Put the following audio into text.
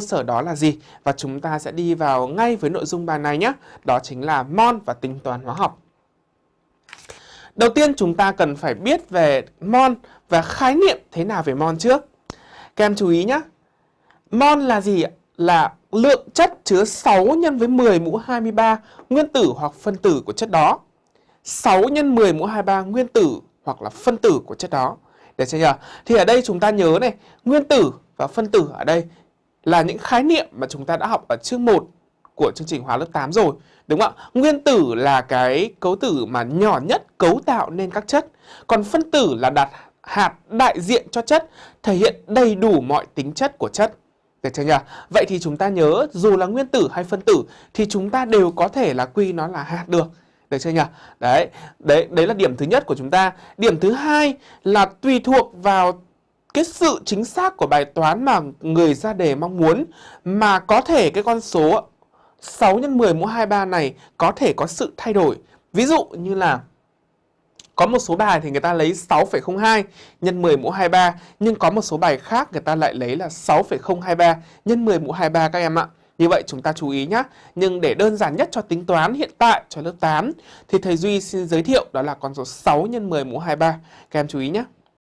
cơ sở đó là gì và chúng ta sẽ đi vào ngay với nội dung bài này nhé. Đó chính là mol và tính toán hóa học. Đầu tiên chúng ta cần phải biết về mol và khái niệm thế nào về mol trước. Các em chú ý nhé. Mol là gì ạ? Là lượng chất chứa 6 nhân với 10 mũ 23 nguyên tử hoặc phân tử của chất đó. 6 nhân 10 mũ 23 nguyên tử hoặc là phân tử của chất đó. Được chưa nhỉ? Thì ở đây chúng ta nhớ này, nguyên tử và phân tử ở đây là những khái niệm mà chúng ta đã học ở chương 1 của chương trình hóa lớp 8 rồi. Đúng không ạ? Nguyên tử là cái cấu tử mà nhỏ nhất cấu tạo nên các chất. Còn phân tử là đặt hạt đại diện cho chất, thể hiện đầy đủ mọi tính chất của chất. Được chưa nhỉ? Vậy thì chúng ta nhớ dù là nguyên tử hay phân tử thì chúng ta đều có thể là quy nó là hạt được. Được chưa nhỉ? Đấy, đấy, đấy là điểm thứ nhất của chúng ta. Điểm thứ hai là tùy thuộc vào cái sự chính xác của bài toán mà người ra đề mong muốn mà có thể cái con số 6 x 10 mũ 23 này có thể có sự thay đổi. Ví dụ như là có một số bài thì người ta lấy 6,02 nhân 10 mũ 23 nhưng có một số bài khác người ta lại lấy là 6,023 nhân 10 mũ 23 các em ạ. Như vậy chúng ta chú ý nhé. Nhưng để đơn giản nhất cho tính toán hiện tại cho lớp 8 thì thầy Duy xin giới thiệu đó là con số 6 nhân 10 mũ 23. Các em chú ý nhé.